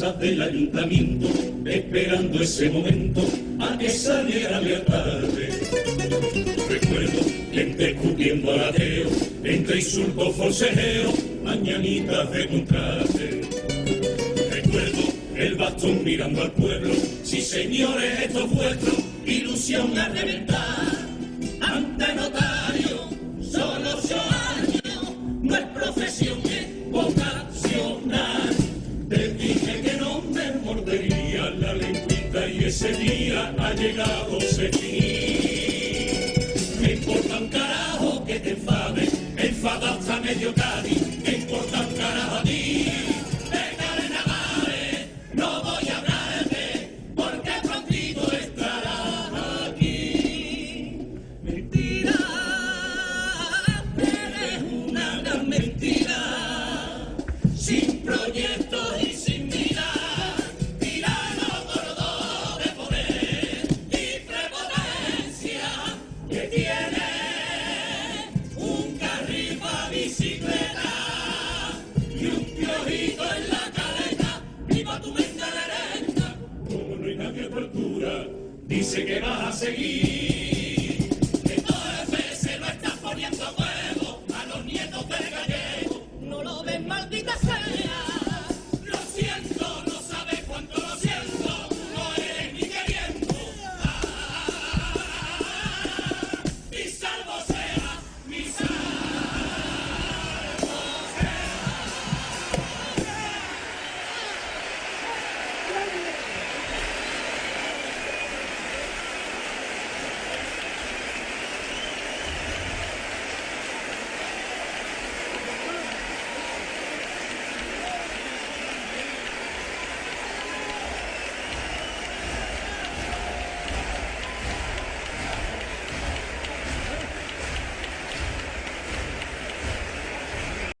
del ayuntamiento, esperando ese momento a que saliera la tarde. Recuerdo gente escupiendo al ateo, entre insultos forcejeos, mañanitas de contraste. Recuerdo el bastón mirando al pueblo, sí señores, esto es ilusión a reventar. Ese día ha llegado sé tú. Me importa un carajo que te faltes, me falta medio cariño. Me importa un carajo a ti. Perdona mi mal, no voy a hablar abrarme porque el conflicto estará aquí. Mentira, eres una gran mentira. Dice que vas a seguir, que todo el se lo estás poniendo bueno.